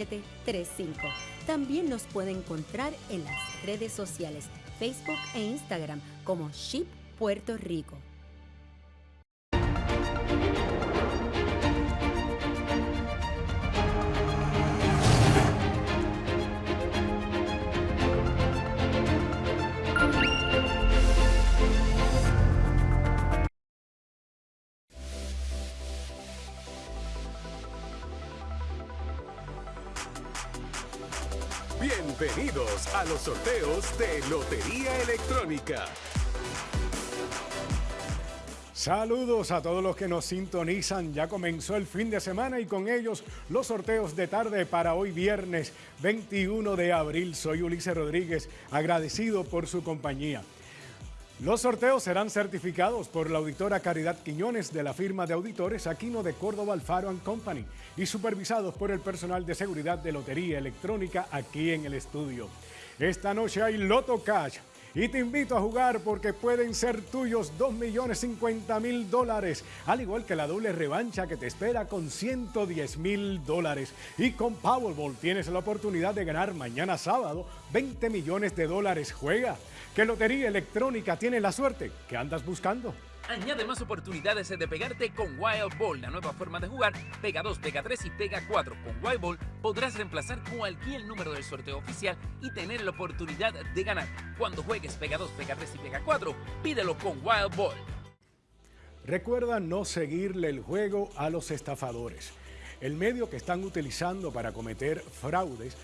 735. También nos puede encontrar en las redes sociales Facebook e Instagram como Ship Puerto Rico. Bienvenidos a los sorteos de Lotería Electrónica. Saludos a todos los que nos sintonizan. Ya comenzó el fin de semana y con ellos los sorteos de tarde para hoy viernes 21 de abril. Soy Ulises Rodríguez, agradecido por su compañía. Los sorteos serán certificados por la auditora Caridad Quiñones de la firma de auditores Aquino de Córdoba Alfaro Company y supervisados por el personal de seguridad de Lotería Electrónica aquí en el estudio. Esta noche hay Loto Cash y te invito a jugar porque pueden ser tuyos 2.050.000 dólares, al igual que la doble revancha que te espera con 110 mil dólares. Y con Powerball tienes la oportunidad de ganar mañana sábado 20 millones de dólares. Juega, que Lotería Electrónica tiene la suerte que andas buscando. Añade más oportunidades de pegarte con Wild Ball, la nueva forma de jugar. Pega 2, pega 3 y pega 4. Con Wild Ball podrás reemplazar cualquier número del sorteo oficial y tener la oportunidad de ganar. Cuando juegues pega 2, pega 3 y pega 4, pídelo con Wild Ball. Recuerda no seguirle el juego a los estafadores. El medio que están utilizando para cometer fraudes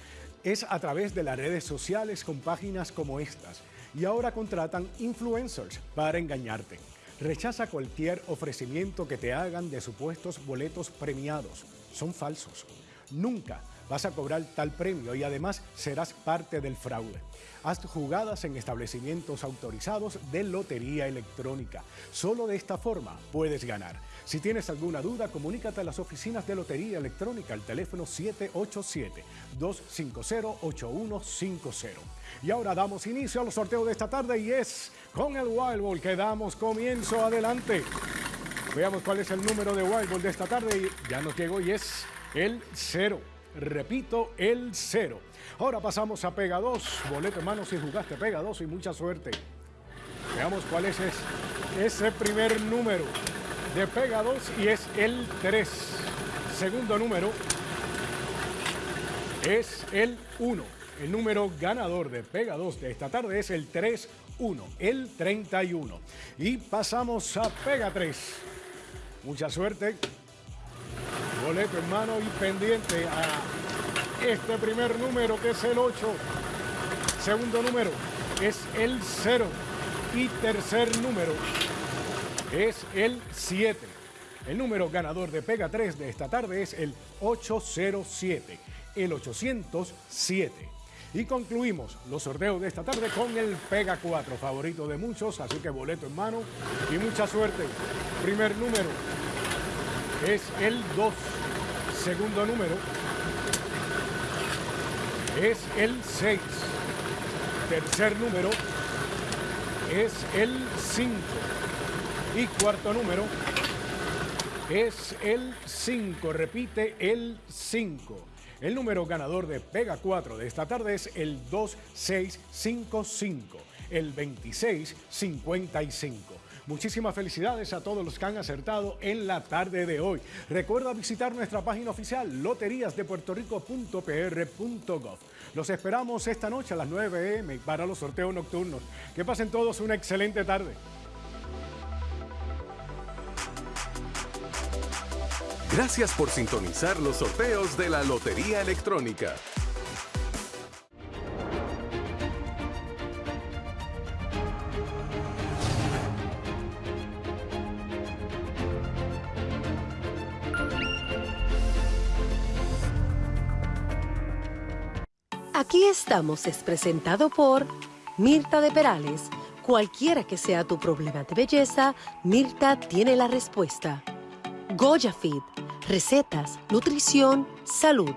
es a través de las redes sociales con páginas como estas. Y ahora contratan influencers para engañarte. Rechaza cualquier ofrecimiento que te hagan de supuestos boletos premiados. Son falsos. Nunca vas a cobrar tal premio y además serás parte del fraude. Haz jugadas en establecimientos autorizados de lotería electrónica. Solo de esta forma puedes ganar. Si tienes alguna duda, comunícate a las oficinas de Lotería Electrónica al teléfono 787-250-8150. Y ahora damos inicio a los sorteos de esta tarde y es con el Wild Ball que damos comienzo adelante. Veamos cuál es el número de Wild Ball de esta tarde y ya nos llegó y es el cero. Repito, el cero. Ahora pasamos a Pega 2. Boleto hermano si jugaste Pega 2 y mucha suerte. Veamos cuál es ese primer número de Pega 2 y es el 3. Segundo número es el 1. El número ganador de Pega 2 de esta tarde es el 3-1, el 31. Y pasamos a Pega 3. Mucha suerte. Boleto en mano y pendiente a este primer número que es el 8. Segundo número es el 0. Y tercer número es el 7. El número ganador de Pega 3 de esta tarde es el 807, el 807. Y concluimos los sorteos de esta tarde con el Pega 4, favorito de muchos, así que boleto en mano y mucha suerte. Primer número es el 2. Segundo número es el 6. Tercer número es el 5. Y cuarto número es el 5, repite el 5. El número ganador de Pega 4 de esta tarde es el 2655, el 2655. Muchísimas felicidades a todos los que han acertado en la tarde de hoy. Recuerda visitar nuestra página oficial loteriasdepuertorico.pr.gov. Los esperamos esta noche a las 9 m para los sorteos nocturnos. Que pasen todos una excelente tarde. Gracias por sintonizar los sorteos de la Lotería Electrónica. Aquí estamos es presentado por Mirta de Perales. Cualquiera que sea tu problema de belleza, Mirta tiene la respuesta. Goya recetas, nutrición, salud.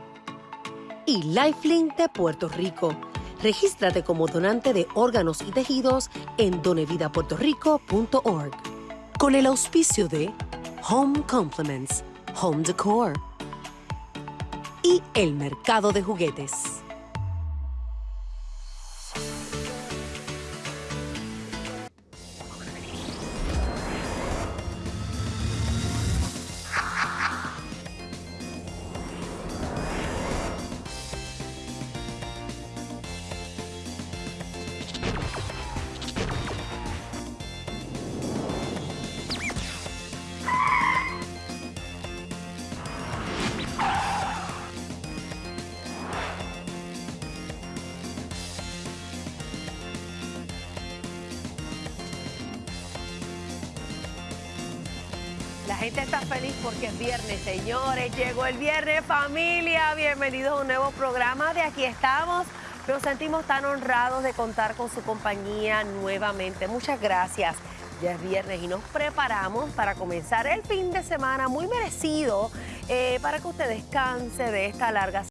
Y Lifelink de Puerto Rico. Regístrate como donante de órganos y tejidos en donevidapuertorico.org. Con el auspicio de Home Compliments, Home Decor y el mercado de juguetes. La gente está feliz porque es viernes, señores. Llegó el viernes, familia. Bienvenidos a un nuevo programa de Aquí estamos. Nos sentimos tan honrados de contar con su compañía nuevamente. Muchas gracias. Ya es viernes y nos preparamos para comenzar el fin de semana muy merecido eh, para que usted descanse de esta larga